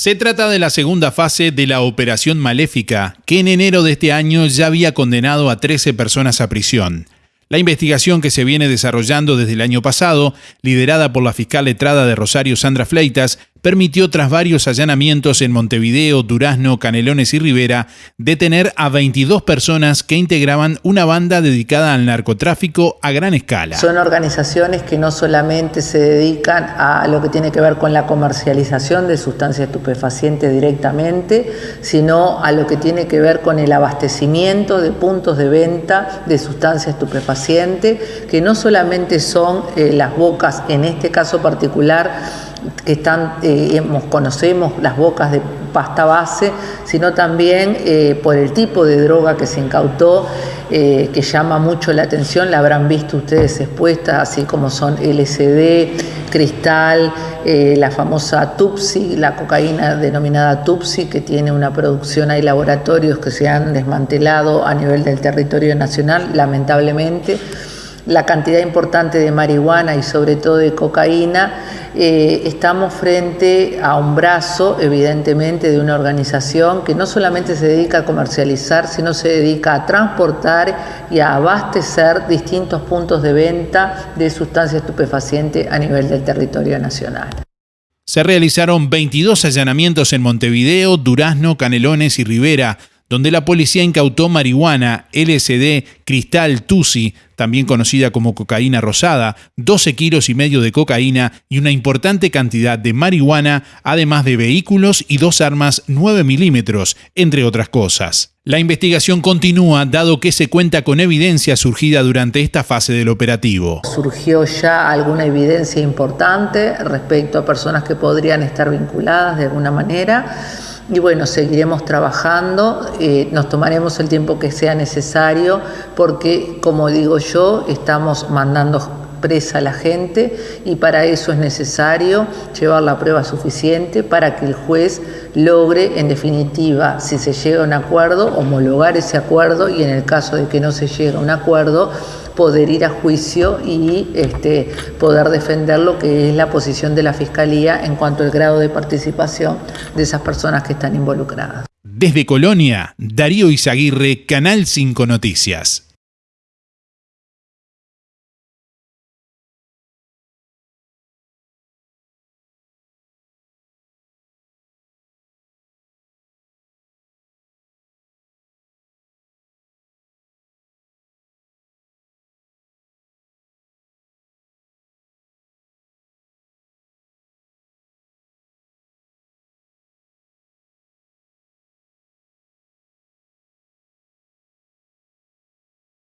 Se trata de la segunda fase de la Operación Maléfica, que en enero de este año ya había condenado a 13 personas a prisión. La investigación que se viene desarrollando desde el año pasado, liderada por la fiscal letrada de Rosario Sandra Fleitas, permitió tras varios allanamientos en Montevideo, Durazno, Canelones y Rivera detener a 22 personas que integraban una banda dedicada al narcotráfico a gran escala. Son organizaciones que no solamente se dedican a lo que tiene que ver con la comercialización de sustancias estupefacientes directamente, sino a lo que tiene que ver con el abastecimiento de puntos de venta de sustancias estupefacientes, que no solamente son eh, las bocas, en este caso particular, que están, eh, conocemos las bocas de pasta base, sino también eh, por el tipo de droga que se incautó, eh, que llama mucho la atención, la habrán visto ustedes expuestas, así como son LSD, cristal, la famosa Tupsi, la cocaína denominada Tupsi, que tiene una producción, hay laboratorios que se han desmantelado a nivel del territorio nacional, lamentablemente. La cantidad importante de marihuana y sobre todo de cocaína, eh, estamos frente a un brazo, evidentemente, de una organización que no solamente se dedica a comercializar, sino se dedica a transportar y a abastecer distintos puntos de venta de sustancias estupefacientes a nivel del territorio nacional. Se realizaron 22 allanamientos en Montevideo, Durazno, Canelones y Rivera, donde la policía incautó marihuana, LSD, cristal, tusi, también conocida como cocaína rosada, 12 kilos y medio de cocaína y una importante cantidad de marihuana, además de vehículos y dos armas 9 milímetros, entre otras cosas. La investigación continúa dado que se cuenta con evidencia surgida durante esta fase del operativo. Surgió ya alguna evidencia importante respecto a personas que podrían estar vinculadas de alguna manera y bueno, seguiremos trabajando, eh, nos tomaremos el tiempo que sea necesario porque, como digo yo, estamos mandando presa a la gente y para eso es necesario llevar la prueba suficiente para que el juez logre, en definitiva, si se llega a un acuerdo, homologar ese acuerdo y en el caso de que no se llegue a un acuerdo, poder ir a juicio y este, poder defender lo que es la posición de la Fiscalía en cuanto al grado de participación de esas personas que están involucradas. Desde Colonia, Darío Izaguirre, Canal 5 Noticias.